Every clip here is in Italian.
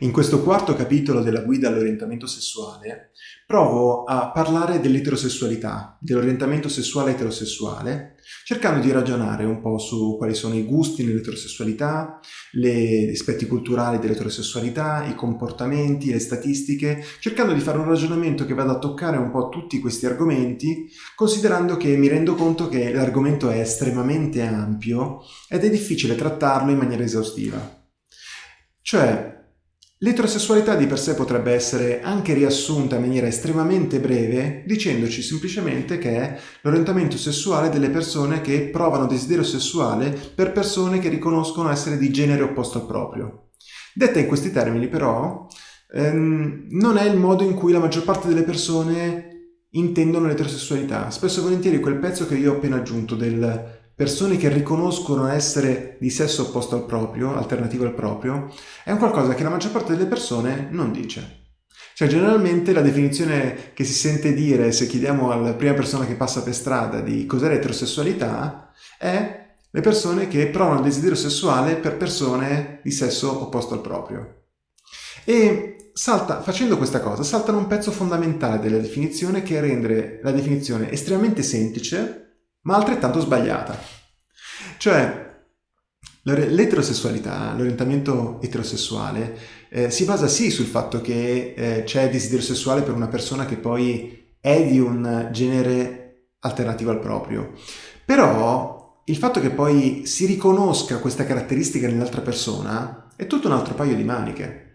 In questo quarto capitolo della guida all'orientamento sessuale provo a parlare dell'eterosessualità, dell'orientamento sessuale eterosessuale, cercando di ragionare un po' su quali sono i gusti nell'eterosessualità, gli aspetti culturali dell'eterosessualità, i comportamenti, le statistiche, cercando di fare un ragionamento che vada a toccare un po' tutti questi argomenti, considerando che mi rendo conto che l'argomento è estremamente ampio ed è difficile trattarlo in maniera esaustiva. Cioè, L'eterosessualità di per sé potrebbe essere anche riassunta in maniera estremamente breve dicendoci semplicemente che è l'orientamento sessuale delle persone che provano desiderio sessuale per persone che riconoscono essere di genere opposto al proprio. Detta in questi termini però, ehm, non è il modo in cui la maggior parte delle persone intendono l'eterosessualità. Spesso e volentieri quel pezzo che io ho appena aggiunto del persone che riconoscono essere di sesso opposto al proprio, alternativo al proprio, è un qualcosa che la maggior parte delle persone non dice. Cioè generalmente la definizione che si sente dire se chiediamo alla prima persona che passa per strada di cos'è l'eterosessualità è le persone che provano desiderio sessuale per persone di sesso opposto al proprio. E salta, facendo questa cosa saltano un pezzo fondamentale della definizione che rende la definizione estremamente semplice ma altrettanto sbagliata. Cioè, l'eterosessualità, l'orientamento eterosessuale, eh, si basa sì sul fatto che eh, c'è desiderio sessuale per una persona che poi è di un genere alternativo al proprio, però il fatto che poi si riconosca questa caratteristica nell'altra persona è tutto un altro paio di maniche.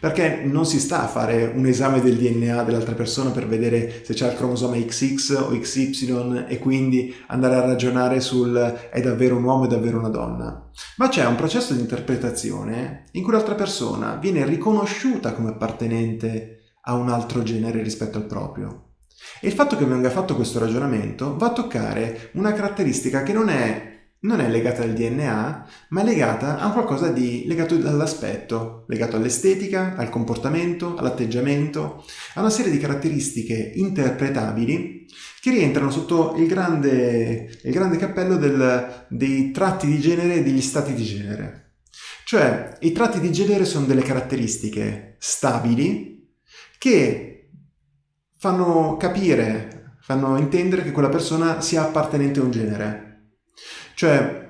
Perché non si sta a fare un esame del DNA dell'altra persona per vedere se c'è il cromosoma XX o XY e quindi andare a ragionare sul è davvero un uomo, è davvero una donna. Ma c'è un processo di interpretazione in cui l'altra persona viene riconosciuta come appartenente a un altro genere rispetto al proprio. E il fatto che venga fatto questo ragionamento va a toccare una caratteristica che non è non è legata al DNA, ma è legata a qualcosa di legato all'aspetto, legato all'estetica, al comportamento, all'atteggiamento, a una serie di caratteristiche interpretabili che rientrano sotto il grande, il grande cappello del, dei tratti di genere e degli stati di genere. Cioè, i tratti di genere sono delle caratteristiche stabili che fanno capire, fanno intendere che quella persona sia appartenente a un genere. Cioè,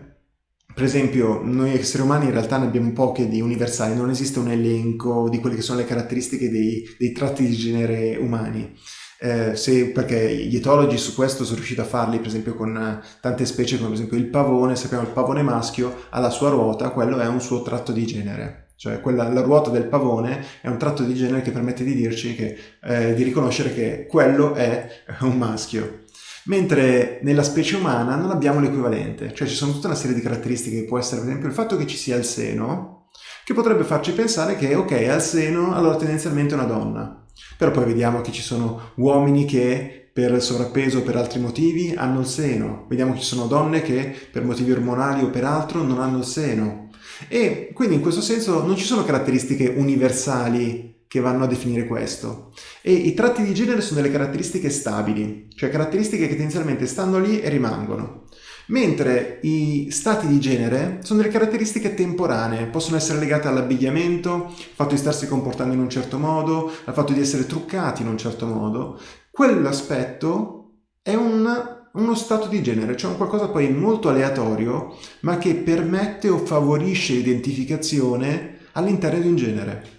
per esempio, noi esseri umani in realtà ne abbiamo poche di universali, non esiste un elenco di quelle che sono le caratteristiche dei, dei tratti di genere umani. Eh, se, perché gli etologi su questo sono riusciti a farli, per esempio con tante specie come per esempio il pavone, sappiamo il pavone maschio ha la sua ruota, quello è un suo tratto di genere. Cioè quella, la ruota del pavone è un tratto di genere che permette di dirci che, eh, di riconoscere che quello è un maschio mentre nella specie umana non abbiamo l'equivalente, cioè ci sono tutta una serie di caratteristiche che può essere per esempio il fatto che ci sia il seno, che potrebbe farci pensare che ok, al seno allora tendenzialmente è una donna, però poi vediamo che ci sono uomini che per sovrappeso o per altri motivi hanno il seno, vediamo che ci sono donne che per motivi ormonali o per altro non hanno il seno, e quindi in questo senso non ci sono caratteristiche universali che vanno a definire questo. E i tratti di genere sono delle caratteristiche stabili, cioè caratteristiche che tendenzialmente stanno lì e rimangono. Mentre i stati di genere sono delle caratteristiche temporanee, possono essere legate all'abbigliamento, al fatto di starsi comportando in un certo modo, al fatto di essere truccati in un certo modo. Quell'aspetto è un, uno stato di genere, cioè un qualcosa poi molto aleatorio, ma che permette o favorisce l'identificazione all'interno di un genere.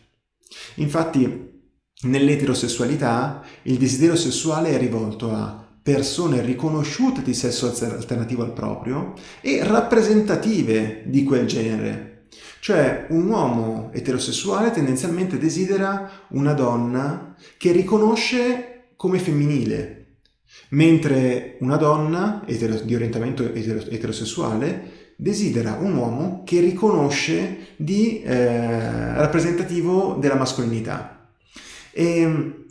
Infatti nell'eterosessualità il desiderio sessuale è rivolto a persone riconosciute di sesso alternativo al proprio e rappresentative di quel genere. Cioè un uomo eterosessuale tendenzialmente desidera una donna che riconosce come femminile, mentre una donna di orientamento eterosessuale desidera un uomo che riconosce di eh, rappresentativo della mascolinità. E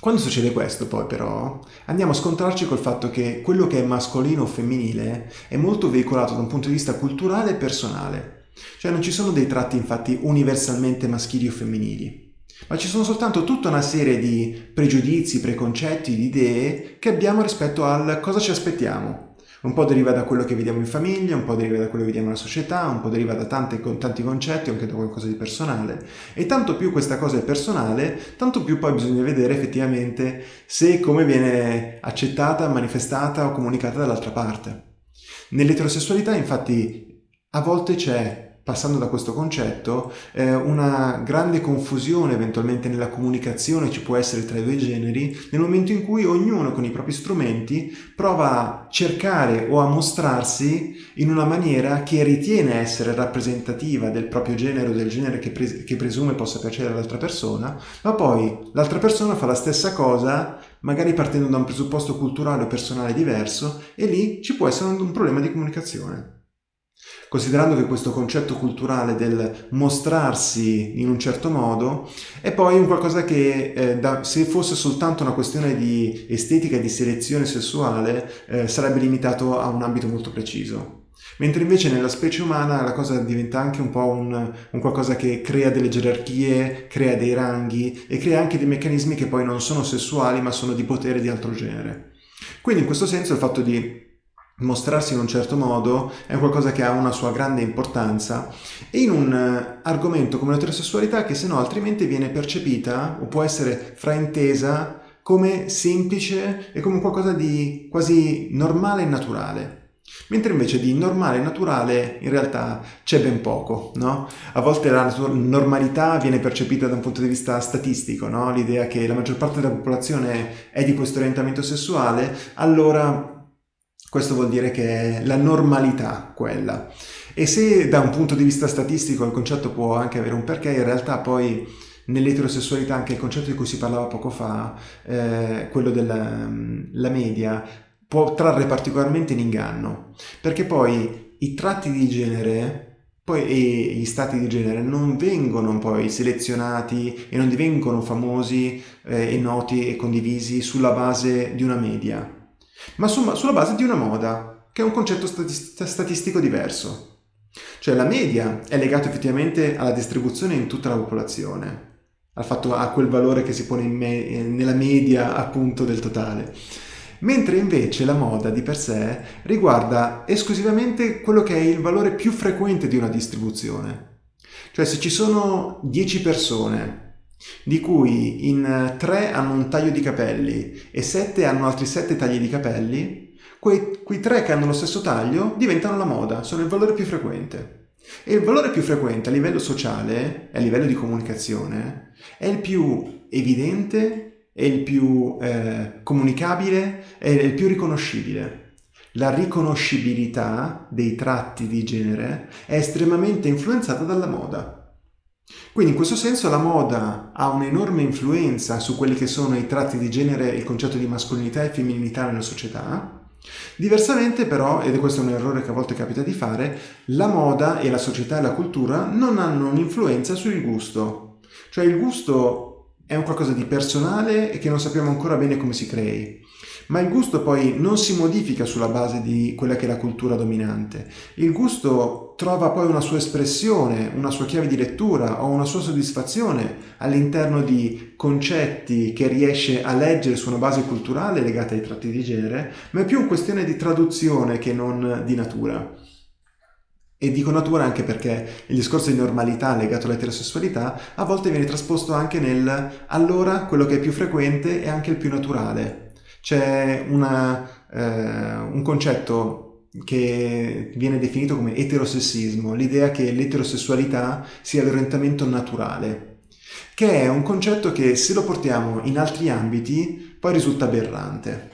quando succede questo poi però andiamo a scontrarci col fatto che quello che è mascolino o femminile è molto veicolato da un punto di vista culturale e personale. Cioè non ci sono dei tratti infatti universalmente maschili o femminili, ma ci sono soltanto tutta una serie di pregiudizi, preconcetti, di idee che abbiamo rispetto al cosa ci aspettiamo Un po' deriva da quello che vediamo in famiglia, un po' deriva da quello che vediamo nella società, un po' deriva da tante, tanti concetti, anche da qualcosa di personale. E tanto più questa cosa è personale, tanto più poi bisogna vedere effettivamente se e come viene accettata, manifestata o comunicata dall'altra parte. Nell'eterosessualità infatti a volte c'è passando da questo concetto, eh, una grande confusione eventualmente nella comunicazione ci può essere tra i due generi nel momento in cui ognuno con i propri strumenti prova a cercare o a mostrarsi in una maniera che ritiene essere rappresentativa del proprio genere o del genere che, pres che presume possa piacere all'altra persona, ma poi l'altra persona fa la stessa cosa magari partendo da un presupposto culturale o personale diverso e lì ci può essere un problema di comunicazione. Considerando che questo concetto culturale del mostrarsi in un certo modo è poi un qualcosa che eh, da, se fosse soltanto una questione di estetica e di selezione sessuale eh, sarebbe limitato a un ambito molto preciso. Mentre invece nella specie umana la cosa diventa anche un po' un, un, qualcosa che crea delle gerarchie, crea dei ranghi e crea anche dei meccanismi che poi non sono sessuali ma sono di potere di altro genere. Quindi in questo senso il fatto di mostrarsi in un certo modo è qualcosa che ha una sua grande importanza in un eh, argomento come l'eterosessualità che se no altrimenti viene percepita o può essere fraintesa come semplice e come qualcosa di quasi normale e naturale. Mentre invece di normale e naturale in realtà c'è ben poco, no? A volte la normalità viene percepita da un punto di vista statistico, no? L'idea che la maggior parte della popolazione è di questo orientamento sessuale, allora questo vuol dire che è la normalità quella. E se da un punto di vista statistico il concetto può anche avere un perché, in realtà poi nell'eterosessualità anche il concetto di cui si parlava poco fa, eh, quello della media, può trarre particolarmente in inganno, perché poi i tratti di genere poi, e gli stati di genere non vengono poi selezionati e non divengono famosi eh, e noti e condivisi sulla base di una media, ma su, sulla base di una moda, che è un concetto statistico diverso. Cioè la media è legata effettivamente alla distribuzione in tutta la popolazione, al fatto, a quel valore che si pone me, nella media appunto del totale. Mentre invece la moda di per sé riguarda esclusivamente quello che è il valore più frequente di una distribuzione. Cioè se ci sono 10 persone di cui in 3 hanno un taglio di capelli e 7 hanno altri 7 tagli di capelli, quei, quei 3 che hanno lo stesso taglio diventano la moda, sono il valore più frequente. E il valore più frequente a livello sociale, a livello di comunicazione, è il più evidente, è il più eh, comunicabile, è il più riconoscibile. La riconoscibilità dei tratti di genere è estremamente influenzata dalla moda. Quindi in questo senso la moda ha un'enorme influenza su quelli che sono i tratti di genere e il concetto di mascolinità e femminilità nella società. Diversamente però, ed questo è un errore che a volte capita di fare, la moda e la società e la cultura non hanno un'influenza sul gusto. Cioè il gusto è un qualcosa di personale e che non sappiamo ancora bene come si crei. Ma il gusto poi non si modifica sulla base di quella che è la cultura dominante. Il gusto trova poi una sua espressione, una sua chiave di lettura o una sua soddisfazione all'interno di concetti che riesce a leggere su una base culturale legata ai tratti di genere, ma è più una questione di traduzione che non di natura. E dico natura anche perché il discorso di normalità legato all'eterosessualità a volte viene trasposto anche nel allora quello che è più frequente è anche il più naturale c'è eh, un concetto che viene definito come eterosessismo, l'idea che l'eterosessualità sia l'orientamento naturale, che è un concetto che se lo portiamo in altri ambiti poi risulta aberrante.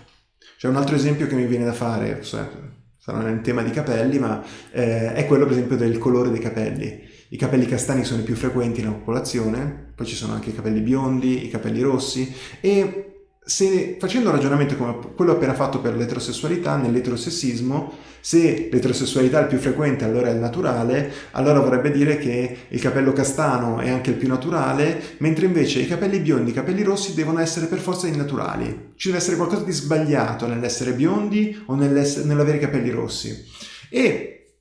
C'è un altro esempio che mi viene da fare, sarà nel tema di capelli, ma eh, è quello per esempio del colore dei capelli. I capelli castani sono i più frequenti nella popolazione, poi ci sono anche i capelli biondi, i capelli rossi e se facendo un ragionamento come quello appena fatto per l'eterosessualità, nell'eterosessismo, se l'eterosessualità è il più frequente allora è il naturale, allora vorrebbe dire che il capello castano è anche il più naturale, mentre invece i capelli biondi e i capelli rossi devono essere per forza innaturali. Ci deve essere qualcosa di sbagliato nell'essere biondi o nell'avere i capelli rossi. E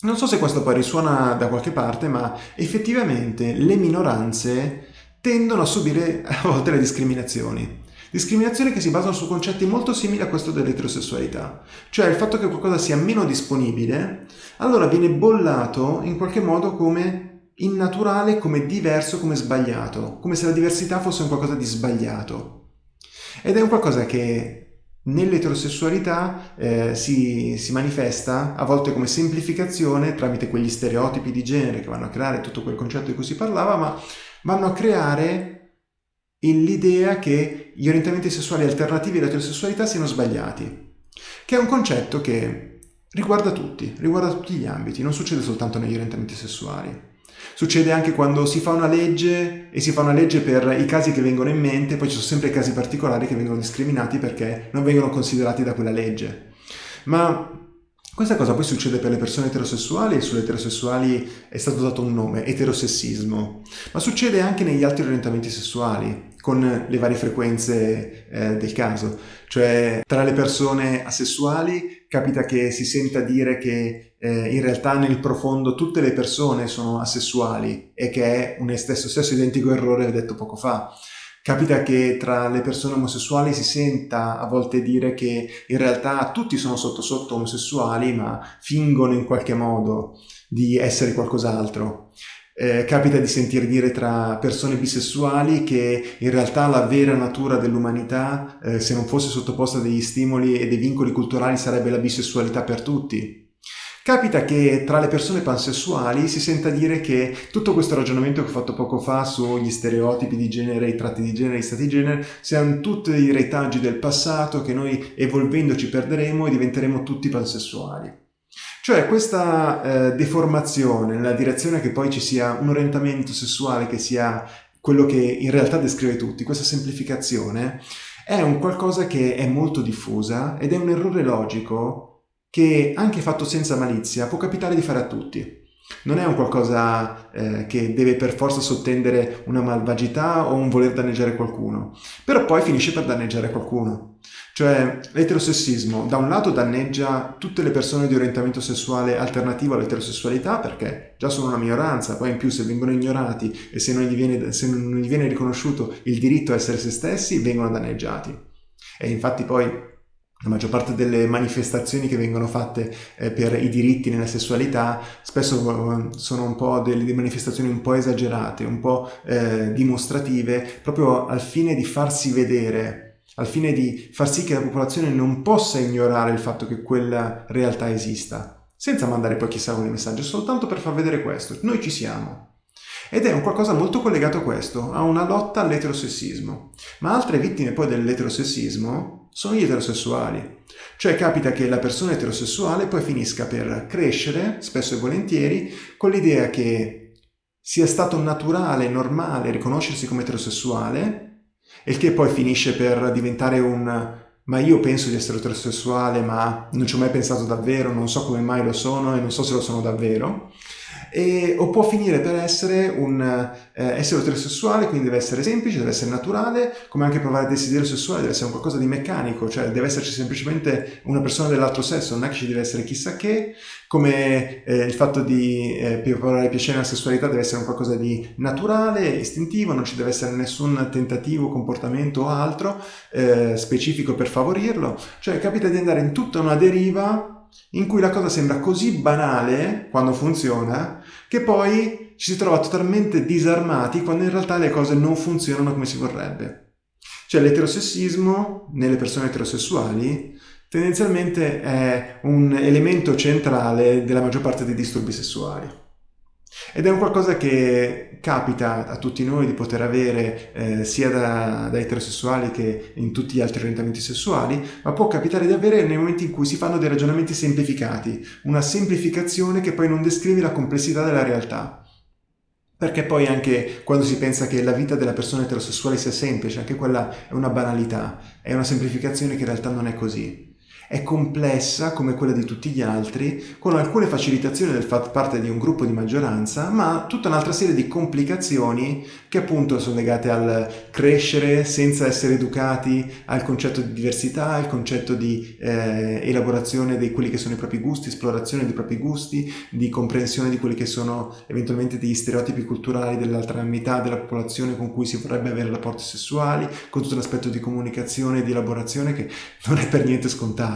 non so se questo poi risuona da qualche parte, ma effettivamente le minoranze tendono a subire a volte le discriminazioni. Discriminazioni che si basano su concetti molto simili a questo dell'eterosessualità, cioè il fatto che qualcosa sia meno disponibile, allora viene bollato in qualche modo come innaturale, come diverso, come sbagliato, come se la diversità fosse un qualcosa di sbagliato. Ed è un qualcosa che nell'eterosessualità eh, si, si, manifesta a volte come semplificazione tramite quegli stereotipi di genere che vanno a creare tutto quel concetto di cui si parlava, ma vanno a creare l'idea che gli orientamenti sessuali alternativi all'eterosessualità siano sbagliati, che è un concetto che riguarda tutti, riguarda tutti gli ambiti, non succede soltanto negli orientamenti sessuali. Succede anche quando si fa una legge e si fa una legge per i casi che vengono in mente, poi ci sono sempre casi particolari che vengono discriminati perché non vengono considerati da quella legge. Ma questa cosa poi succede per le persone eterosessuali e sulle eterosessuali è stato dato un nome, eterosessismo, ma succede anche negli altri orientamenti sessuali con le varie frequenze eh, del caso. Cioè tra le persone asessuali capita che si senta dire che eh, in realtà nel profondo tutte le persone sono asessuali e che è un stesso, stesso identico errore detto poco fa. Capita che tra le persone omosessuali si senta a volte dire che in realtà tutti sono sotto sotto omosessuali ma fingono in qualche modo di essere qualcos'altro. Eh, capita di sentir dire tra persone bisessuali che in realtà la vera natura dell'umanità, eh, se non fosse sottoposta a degli stimoli e dei vincoli culturali, sarebbe la bisessualità per tutti. Capita che tra le persone pansessuali si senta dire che tutto questo ragionamento che ho fatto poco fa sugli stereotipi di genere, i tratti di genere, i stati di genere, siano tutti i retaggi del passato che noi evolvendoci perderemo e diventeremo tutti pansessuali. Cioè questa eh, deformazione nella direzione che poi ci sia un orientamento sessuale che sia quello che in realtà descrive tutti, questa semplificazione, è un qualcosa che è molto diffusa ed è un errore logico che anche fatto senza malizia può capitare di fare a tutti. Non è un qualcosa eh, che deve per forza sottendere una malvagità o un voler danneggiare qualcuno, però poi finisce per danneggiare qualcuno. Cioè l'eterosessismo da un lato danneggia tutte le persone di orientamento sessuale alternativo all'eterosessualità perché già sono una minoranza, poi in più se vengono ignorati e se non gli viene, se non gli viene riconosciuto il diritto a essere se stessi vengono danneggiati. E infatti poi la maggior parte delle manifestazioni che vengono fatte eh, per i diritti nella sessualità spesso eh, sono un po' delle manifestazioni un po' esagerate, un po' eh, dimostrative, proprio al fine di farsi vedere, al fine di far sì che la popolazione non possa ignorare il fatto che quella realtà esista, senza mandare poi chissà quale messaggio, soltanto per far vedere questo, noi ci siamo. Ed è un qualcosa molto collegato a questo, a una lotta all'eterosessismo. Ma altre vittime poi dell'eterosessismo sono gli eterosessuali. Cioè capita che la persona eterosessuale poi finisca per crescere, spesso e volentieri, con l'idea che sia stato naturale, normale riconoscersi come eterosessuale, il che poi finisce per diventare un ma io penso di essere eterosessuale, ma non ci ho mai pensato davvero, non so come mai lo sono e non so se lo sono davvero e, o può finire per essere un eh, essere eterosessuale, quindi deve essere semplice, deve essere naturale, come anche provare desiderio sessuale deve essere un qualcosa di meccanico, cioè deve esserci semplicemente una persona dell'altro sesso, non è che ci deve essere chissà che, come eh, il fatto di eh, provare piacere nella sessualità deve essere un qualcosa di naturale, istintivo, non ci deve essere nessun tentativo, comportamento o altro eh, specifico per favorirlo, cioè capita di andare in tutta una deriva in cui la cosa sembra così banale quando funziona che poi ci si trova totalmente disarmati quando in realtà le cose non funzionano come si vorrebbe. Cioè l'eterosessismo nelle persone eterosessuali tendenzialmente è un elemento centrale della maggior parte dei disturbi sessuali. Ed è un qualcosa che capita a tutti noi di poter avere eh, sia da, da, eterosessuali che in tutti gli altri orientamenti sessuali, ma può capitare di avere nei momenti in cui si fanno dei ragionamenti semplificati, una semplificazione che poi non descrive la complessità della realtà. Perché poi anche quando si pensa che la vita della persona eterosessuale sia semplice, anche quella è una banalità, è una semplificazione che in realtà non è così. È complessa come quella di tutti gli altri, con alcune facilitazioni del far parte di un gruppo di maggioranza, ma tutta un'altra serie di complicazioni che appunto sono legate al crescere senza essere educati al concetto di diversità, al concetto di eh, elaborazione di quelli che sono i propri gusti, esplorazione dei propri gusti, di comprensione di quelli che sono eventualmente degli stereotipi culturali dell'altra metà della popolazione con cui si vorrebbe avere rapporti sessuali, con tutto l'aspetto di comunicazione e di elaborazione che non è per niente scontato.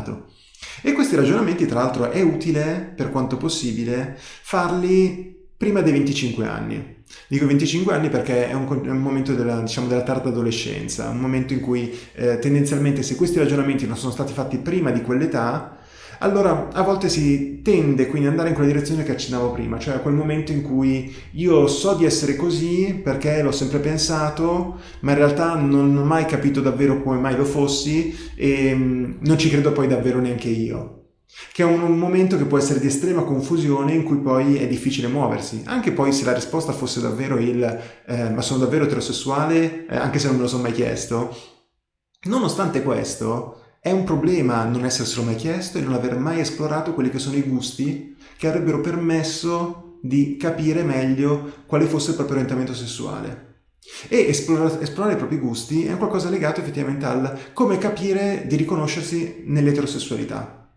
E questi ragionamenti, tra l'altro, è utile, per quanto possibile, farli prima dei 25 anni. Dico 25 anni perché è un, è un momento della, diciamo, della, tarda adolescenza, un momento in cui eh, tendenzialmente se questi ragionamenti non sono stati fatti prima di quell'età, allora a volte si tende quindi ad andare in quella direzione che accennavo prima, cioè a quel momento in cui io so di essere così perché l'ho sempre pensato, ma in realtà non ho mai capito davvero come mai lo fossi e mm, non ci credo poi davvero neanche io. Che è un, momento che può essere di estrema confusione in cui poi è difficile muoversi. Anche poi se la risposta fosse davvero il eh, ma sono davvero eterosessuale, eh, anche se non me lo sono mai chiesto, nonostante questo è un problema non esserselo mai chiesto e non aver mai esplorato quelli che sono i gusti che avrebbero permesso di capire meglio quale fosse il proprio orientamento sessuale. E esplorare, esplorare, i propri gusti è qualcosa legato effettivamente al come capire di riconoscersi nell'eterosessualità,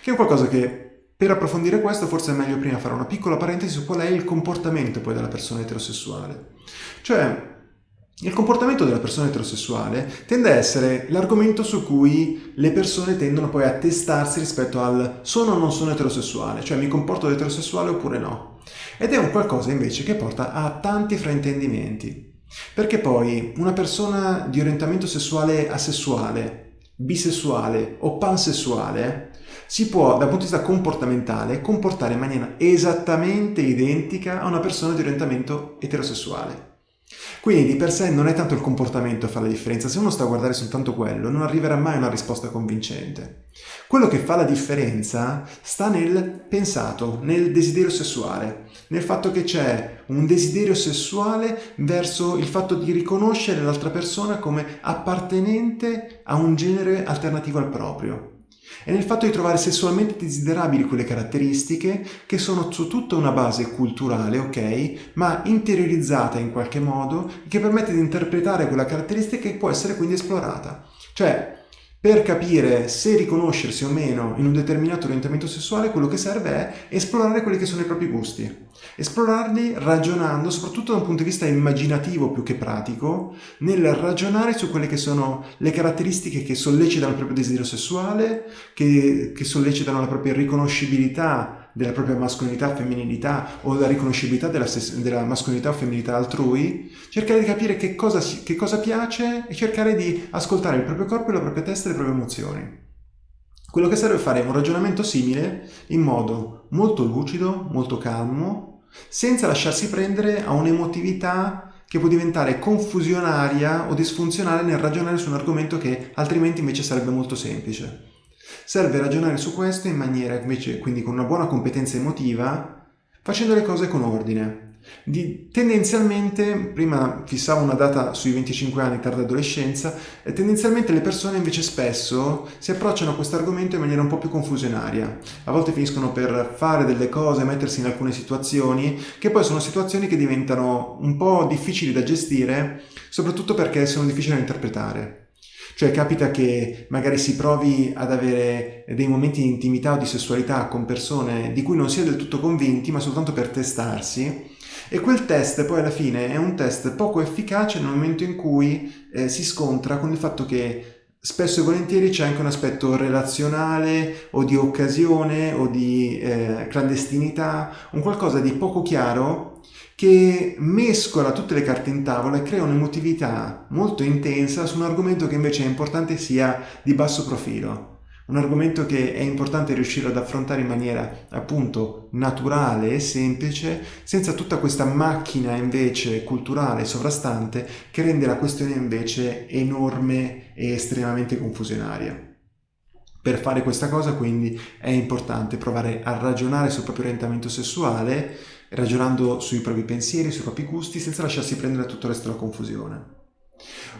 che è qualcosa che per approfondire questo forse è meglio prima fare una piccola parentesi su qual è il comportamento poi della persona eterosessuale. Cioè, il comportamento della persona eterosessuale tende a essere l'argomento su cui le persone tendono poi a testarsi rispetto al sono o non sono eterosessuale, cioè mi comporto da eterosessuale oppure no. Ed è un qualcosa invece che porta a tanti fraintendimenti. Perché poi una persona di orientamento sessuale asessuale, bisessuale o pansessuale si può, dal punto di vista comportamentale, comportare in maniera esattamente identica a una persona di orientamento eterosessuale. Quindi di per sé non è tanto il comportamento a fare la differenza, se uno sta a guardare soltanto quello non arriverà mai a una risposta convincente. Quello che fa la differenza sta nel pensato, nel desiderio sessuale, nel fatto che c'è un desiderio sessuale verso il fatto di riconoscere l'altra persona come appartenente a un genere alternativo al proprio è nel fatto di trovare sessualmente desiderabili quelle caratteristiche che sono su tutta una base culturale, ok, ma interiorizzata in qualche modo, che permette di interpretare quella caratteristica e può essere quindi esplorata. Cioè, per capire se riconoscersi o meno in un determinato orientamento sessuale, quello che serve è esplorare quelli che sono i propri gusti. Esplorarli ragionando, soprattutto da un punto di vista immaginativo più che pratico, nel ragionare su quelle che sono le caratteristiche che sollecitano il proprio desiderio sessuale, che, che sollecitano la propria riconoscibilità della propria mascolinità, femminilità o la riconoscibilità della, della mascolinità o femminilità altrui, cercare di capire che cosa, che cosa piace e cercare di ascoltare il proprio corpo, la propria testa e le proprie emozioni. Quello che serve è fare un ragionamento simile in modo molto lucido, molto calmo, senza lasciarsi prendere a un'emotività che può diventare confusionaria o disfunzionale nel ragionare su un argomento che altrimenti invece sarebbe molto semplice. Serve ragionare su questo in maniera invece, quindi con una buona competenza emotiva, facendo le cose con ordine. Di, tendenzialmente, prima fissavo una data sui 25 anni, tarda adolescenza, e tendenzialmente le persone invece spesso si approcciano a questo argomento in maniera un po' più confusionaria. A volte finiscono per fare delle cose, mettersi in alcune situazioni, che poi sono situazioni che diventano un po' difficili da gestire, soprattutto perché sono difficili da interpretare. Cioè capita che magari si provi ad avere dei momenti di intimità o di sessualità con persone di cui non si è del tutto convinti, ma soltanto per testarsi. E quel test poi alla fine è un test poco efficace nel momento in cui eh, si scontra con il fatto che spesso e volentieri c'è anche un aspetto relazionale o di occasione o di eh, clandestinità, un qualcosa di poco chiaro che mescola tutte le carte in tavola e crea un'emotività molto intensa su un argomento che invece è importante sia di basso profilo. Un argomento che è importante riuscire ad affrontare in maniera appunto naturale e semplice, senza tutta questa macchina invece culturale sovrastante che rende la questione invece enorme e estremamente confusionaria. Per fare questa cosa quindi è importante provare a ragionare sul proprio orientamento sessuale ragionando sui propri pensieri, sui propri gusti, senza lasciarsi prendere tutto il resto della confusione.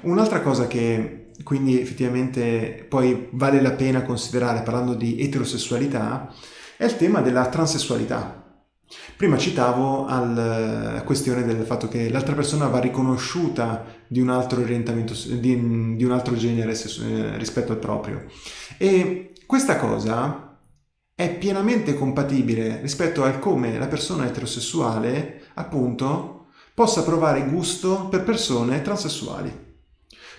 Un'altra cosa che quindi effettivamente poi vale la pena considerare parlando di eterosessualità è il tema della transessualità. Prima citavo la questione del fatto che l'altra persona va riconosciuta di un altro orientamento, di, di un altro genere rispetto al proprio. E questa cosa è pienamente compatibile rispetto al come la persona eterosessuale, appunto, possa provare gusto per persone transessuali.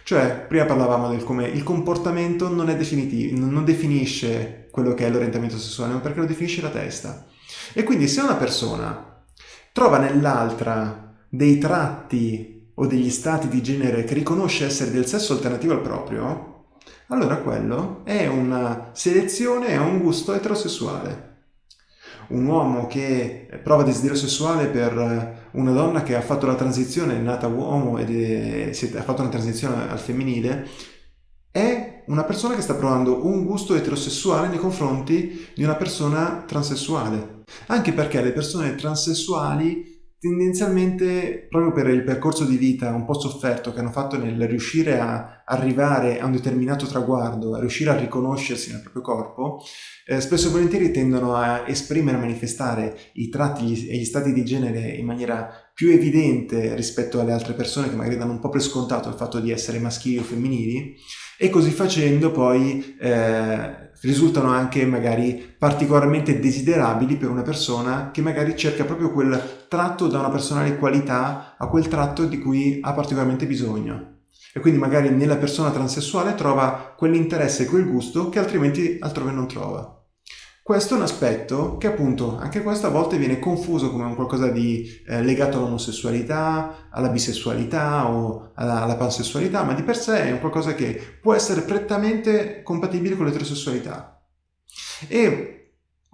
Cioè, prima parlavamo del come il comportamento non è definitivo, non definisce quello che è l'orientamento sessuale, ma perché lo definisce la testa. E quindi se una persona trova nell'altra dei tratti o degli stati di genere che riconosce essere del sesso alternativo al proprio, allora quello è una selezione, è un gusto eterosessuale. Un uomo che prova desiderio sessuale per una donna che ha fatto la transizione, è nata uomo è, ha fatto una transizione al femminile, è una persona che sta provando un gusto eterosessuale nei confronti di una persona transessuale. Anche perché le persone transessuali tendenzialmente proprio per il percorso di vita un po' sofferto che hanno fatto nel riuscire a arrivare a un determinato traguardo, a riuscire a riconoscersi nel proprio corpo, eh, spesso e volentieri tendono a esprimere, a manifestare i tratti e gli stati di genere in maniera più evidente rispetto alle altre persone che magari danno un po' per scontato il fatto di essere maschili o femminili e così facendo poi eh, risultano anche magari particolarmente desiderabili per una persona che magari cerca proprio quel tratto da una personale qualità a quel tratto di cui ha particolarmente bisogno. E quindi magari nella persona transessuale trova quell'interesse e quel gusto che altrimenti altrove non trova. Questo è un aspetto che appunto anche questo a volte viene confuso come un qualcosa di eh, legato all'omosessualità, alla bisessualità o alla, alla, pansessualità, ma di per sé è un qualcosa che può essere prettamente compatibile con l'eterosessualità. E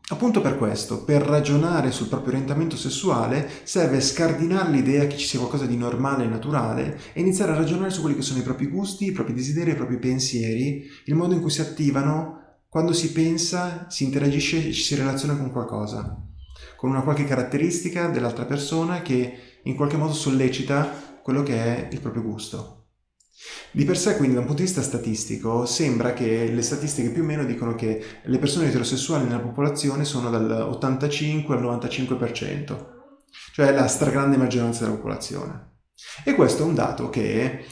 appunto per questo, per ragionare sul proprio orientamento sessuale, serve scardinare l'idea che ci sia qualcosa di normale e naturale e iniziare a ragionare su quelli che sono i propri gusti, i propri desideri, i propri pensieri, il modo in cui si attivano quando si pensa, si interagisce e ci si relaziona con qualcosa, con una qualche caratteristica dell'altra persona che in qualche modo sollecita quello che è il proprio gusto. Di per sé, quindi, da un punto di vista statistico, sembra che le statistiche più o meno dicono che le persone eterosessuali nella popolazione sono dall'85 al 95%, cioè la stragrande maggioranza della popolazione. E questo è un dato che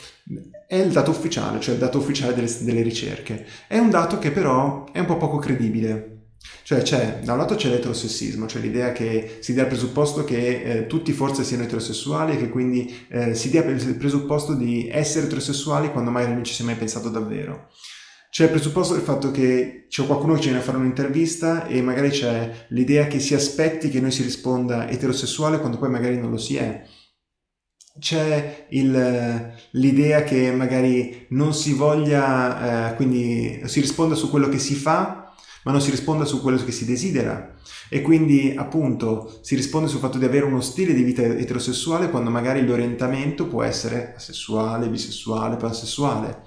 è il dato ufficiale, cioè il dato ufficiale delle, delle ricerche. È un dato che però è un po' poco credibile. Cioè c'è, da un lato c'è l'eterosessismo, cioè l'idea che si dia il presupposto che eh, tutti forse siano eterosessuali e che quindi eh, si dia il presupposto di essere eterosessuali quando magari non ci si è mai pensato davvero. C'è il presupposto del fatto che c'è qualcuno che ci viene a fare un'intervista e magari c'è l'idea che si aspetti che noi si risponda eterosessuale quando poi magari non lo si è c'è l'idea che magari non si voglia, eh, quindi si risponda su quello che si fa, ma non si risponda su quello che si desidera. E quindi appunto si risponde sul fatto di avere uno stile di vita eterosessuale quando magari l'orientamento può essere asessuale, bisessuale, pansessuale.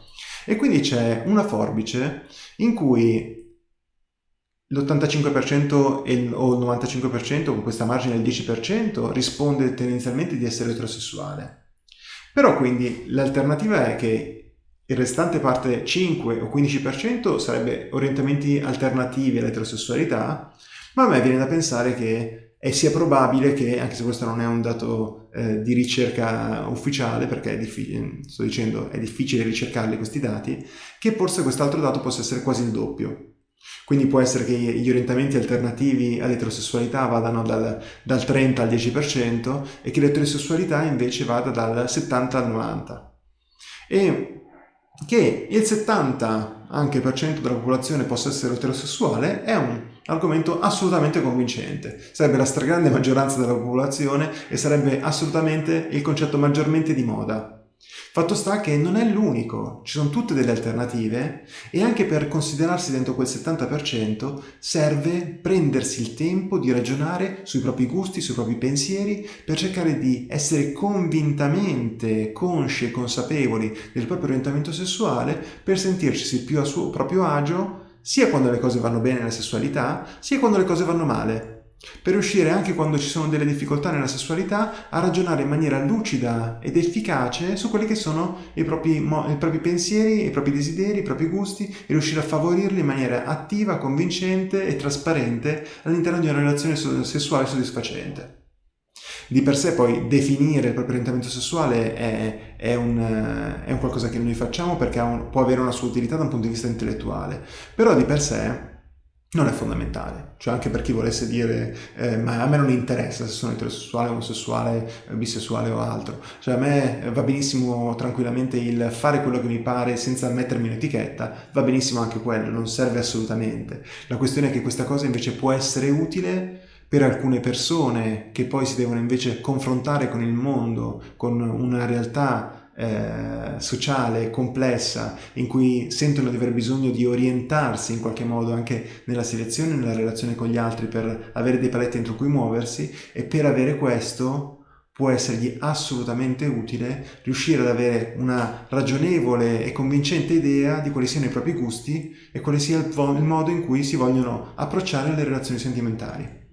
E quindi c'è una forbice in cui l'85% o il 95% con questa margine del 10% risponde tendenzialmente di essere eterosessuale. Però quindi l'alternativa è che il restante parte 5 o 15% sarebbe orientamenti alternativi all'eterosessualità, ma a me viene da pensare che sia probabile che, anche se questo non è un dato eh, di ricerca ufficiale, perché è sto dicendo è difficile ricercarli questi dati, che forse quest'altro dato possa essere quasi il doppio. Quindi può essere che gli orientamenti alternativi all'eterosessualità vadano dal, dal 30 al 10% e che l'eterosessualità invece vada dal 70 al 90%. E che il 70 anche per cento della popolazione possa essere eterosessuale è un argomento assolutamente convincente. Sarebbe la stragrande maggioranza della popolazione e sarebbe assolutamente il concetto maggiormente di moda. Fatto sta che non è l'unico, ci sono tutte delle alternative e anche per considerarsi dentro quel 70% serve prendersi il tempo di ragionare sui propri gusti, sui propri pensieri per cercare di essere convintamente consci e consapevoli del proprio orientamento sessuale per sentirsi più a suo proprio agio sia quando le cose vanno bene nella sessualità sia quando le cose vanno male per riuscire anche quando ci sono delle difficoltà nella sessualità a ragionare in maniera lucida ed efficace su quelli che sono i propri, i propri pensieri, i propri desideri, i propri gusti e riuscire a favorirli in maniera attiva, convincente e trasparente all'interno di una relazione sessuale soddisfacente. Di per sé poi definire il proprio orientamento sessuale è, è, un, è un, qualcosa che noi facciamo perché un, può avere una sua utilità da un punto di vista intellettuale, però di per sé non è fondamentale, cioè anche per chi volesse dire eh, ma a me non interessa se sono eterosessuale, omosessuale, bisessuale o altro, cioè a me va benissimo tranquillamente il fare quello che mi pare senza mettermi un'etichetta, va benissimo anche quello, non serve assolutamente. La questione è che questa cosa invece può essere utile per alcune persone che poi si devono invece confrontare con il mondo, con una realtà eh, sociale, complessa, in cui sentono di aver bisogno di orientarsi in qualche modo anche nella selezione, nella relazione con gli altri, per avere dei paletti entro cui muoversi e per avere questo può essergli assolutamente utile riuscire ad avere una ragionevole e convincente idea di quali siano i propri gusti e quale sia il, il modo in cui si vogliono approcciare alle relazioni sentimentali.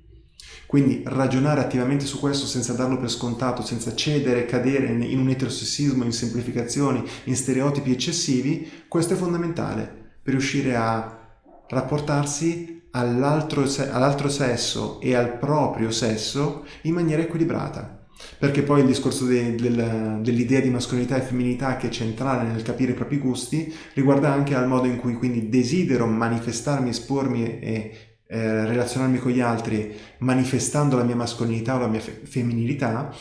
Quindi ragionare attivamente su questo senza darlo per scontato, senza cedere, cadere in un eterosessismo, in semplificazioni, in stereotipi eccessivi, questo è fondamentale per riuscire a rapportarsi all'altro, all sesso e al proprio sesso in maniera equilibrata. Perché poi il discorso de, del, dell'idea di mascolinità e femminilità che è centrale nel capire i propri gusti riguarda anche al modo in cui quindi desidero manifestarmi, espormi e eh, relazionarmi con gli altri manifestando la mia mascolinità o la mia fe femminilità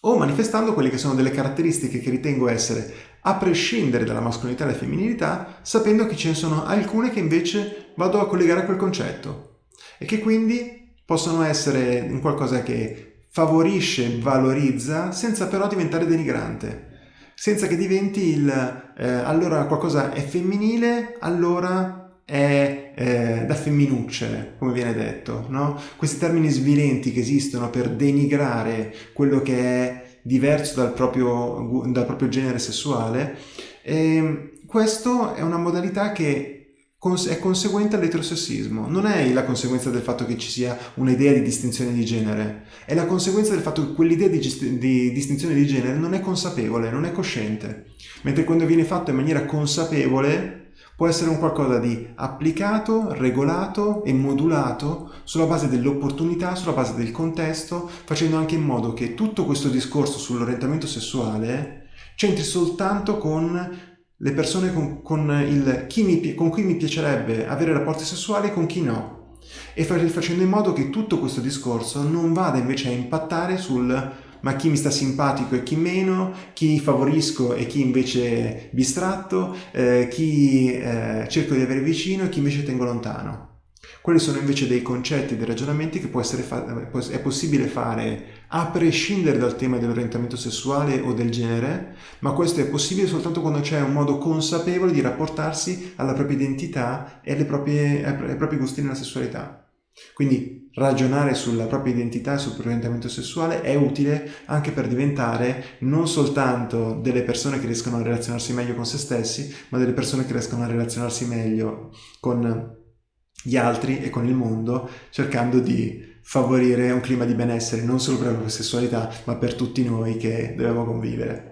o manifestando quelle che sono delle caratteristiche che ritengo essere a prescindere dalla mascolinità e dalla femminilità, sapendo che ce ne sono alcune che invece vado a collegare a quel concetto. E che quindi possono essere un qualcosa che favorisce, valorizza, senza però diventare denigrante. Senza che diventi il eh, allora qualcosa è femminile, allora è eh, da femminucce, come viene detto, no? Questi termini svilenti che esistono per denigrare quello che è diverso dal proprio, dal proprio genere sessuale, e ehm, questo è una modalità che è conseguente all'eterosessismo, non è la conseguenza del fatto che ci sia un'idea di distinzione di genere, è la conseguenza del fatto che quell'idea di, di, distinzione di genere non è consapevole, non è cosciente, mentre quando viene fatto in maniera consapevole può essere un qualcosa di applicato, regolato e modulato sulla base dell'opportunità, sulla base del contesto, facendo anche in modo che tutto questo discorso sull'orientamento sessuale c'entri soltanto con le persone con, con, il, chi mi, con cui mi piacerebbe avere rapporti sessuali e con chi no. E facendo in modo che tutto questo discorso non vada invece a impattare sul ma chi mi sta simpatico e chi meno, chi favorisco e chi invece bistratto, eh, chi eh, cerco di avere vicino e chi invece tengo lontano. Quelli sono invece dei concetti, dei ragionamenti che è possibile fare a prescindere dal tema dell'orientamento sessuale o del genere, ma questo è possibile soltanto quando c'è un modo consapevole di rapportarsi alla propria identità e proprie, ai propri gusti nella sessualità. Quindi ragionare sulla propria identità e sul proprio orientamento sessuale è utile anche per diventare non soltanto delle persone che riescono a relazionarsi meglio con se stessi, ma delle persone che riescono a relazionarsi meglio con gli altri e con il mondo, cercando di favorire un clima di benessere non solo per la propria sessualità, ma per tutti noi che dobbiamo convivere.